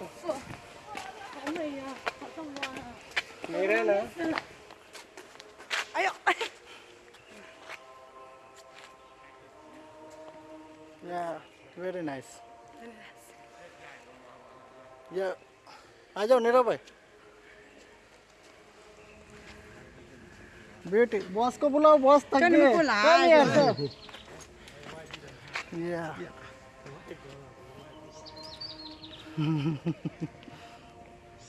Yeah, very nice. Very nice. Yeah. フフフフ。